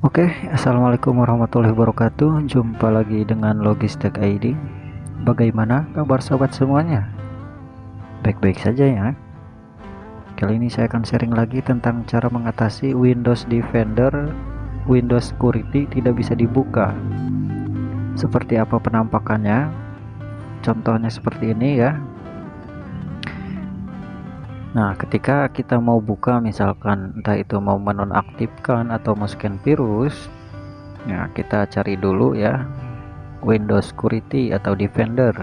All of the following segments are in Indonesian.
Oke, assalamualaikum warahmatullahi wabarakatuh. Jumpa lagi dengan Logistek ID. Bagaimana kabar sobat semuanya? Baik-baik saja ya. Kali ini saya akan sharing lagi tentang cara mengatasi Windows Defender, Windows Security tidak bisa dibuka. Seperti apa penampakannya? Contohnya seperti ini ya. Nah, ketika kita mau buka misalkan entah itu mau menonaktifkan atau scan virus, ya kita cari dulu ya Windows Security atau Defender.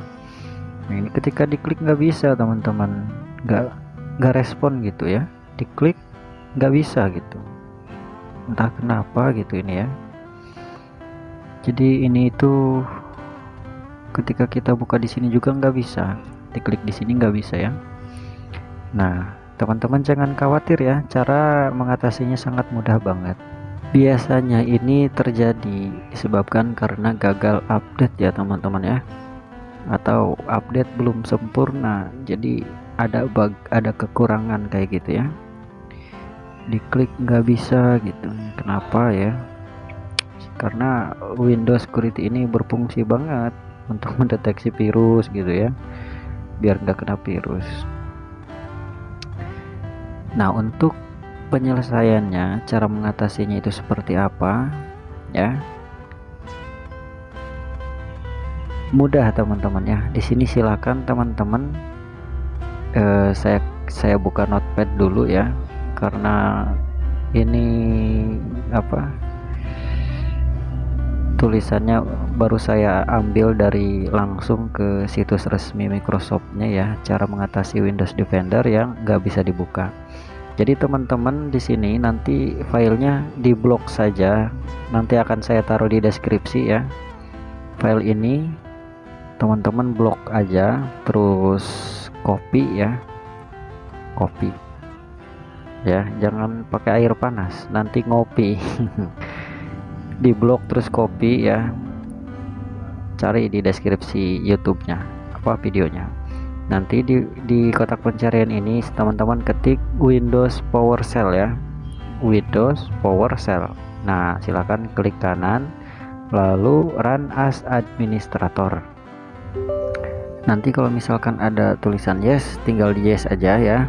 Nah, ini ketika diklik nggak bisa teman-teman, nggak nggak respon gitu ya. Diklik nggak bisa gitu. Entah kenapa gitu ini ya. Jadi ini itu ketika kita buka di sini juga nggak bisa. Diklik di sini nggak bisa ya. Nah, teman-teman jangan khawatir ya, cara mengatasinya sangat mudah banget. Biasanya ini terjadi disebabkan karena gagal update ya teman-teman ya. Atau update belum sempurna, jadi ada bug, ada kekurangan kayak gitu ya. Diklik nggak bisa gitu. Kenapa ya? Karena Windows Security ini berfungsi banget untuk mendeteksi virus gitu ya biar nggak kena virus Nah, untuk penyelesaiannya, cara mengatasinya itu seperti apa? Ya. Mudah teman-teman ya. Di sini silakan teman-teman eh, saya saya buka notepad dulu ya karena ini apa tulisannya baru saya ambil dari langsung ke situs resmi Microsoftnya ya cara mengatasi Windows Defender yang nggak bisa dibuka. Jadi teman-teman di sini nanti filenya diblok saja. Nanti akan saya taruh di deskripsi ya. File ini teman-teman blok aja terus copy ya. Copy. Ya jangan pakai air panas nanti ngopi di blok terus copy ya. Cari di deskripsi YouTube-nya apa videonya. Nanti di, di kotak pencarian ini teman-teman ketik Windows PowerShell ya. Windows PowerShell nah silahkan klik kanan lalu run as administrator. Nanti kalau misalkan ada tulisan yes tinggal di yes aja ya.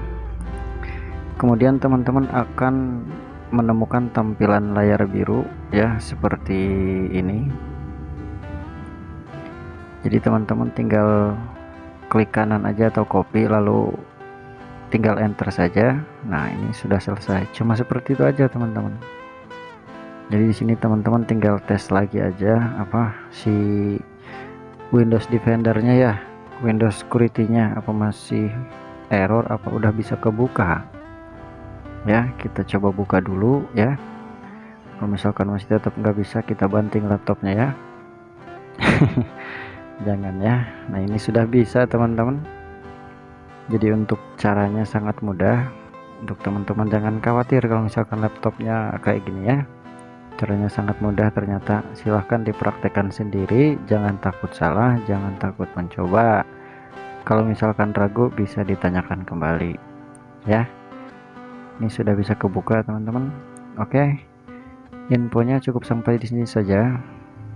Kemudian teman-teman akan menemukan tampilan layar biru ya seperti ini. Jadi teman-teman tinggal klik kanan aja atau copy lalu tinggal enter saja. Nah ini sudah selesai. Cuma seperti itu aja teman-teman. Jadi di sini teman-teman tinggal tes lagi aja apa si Windows Defendernya ya. Windows Security-nya apa masih error apa udah bisa kebuka ya kita coba buka dulu ya. Kalau misalkan masih tetap nggak bisa kita banting laptopnya ya. Jangan ya. Nah ini sudah bisa teman-teman. Jadi untuk caranya sangat mudah. Untuk teman-teman jangan khawatir kalau misalkan laptopnya kayak gini ya. Caranya sangat mudah ternyata. Silahkan dipraktekkan sendiri. Jangan takut salah jangan takut mencoba. Kalau misalkan ragu bisa ditanyakan kembali ya ini sudah bisa kebuka teman-teman oke infonya cukup sampai di sini saja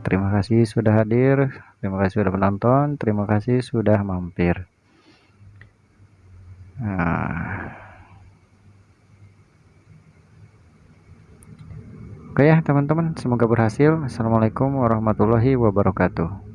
terima kasih sudah hadir Terima kasih sudah menonton, terima kasih sudah mampir. Nah. Oke ya teman-teman, semoga berhasil. Assalamualaikum warahmatullahi wabarakatuh.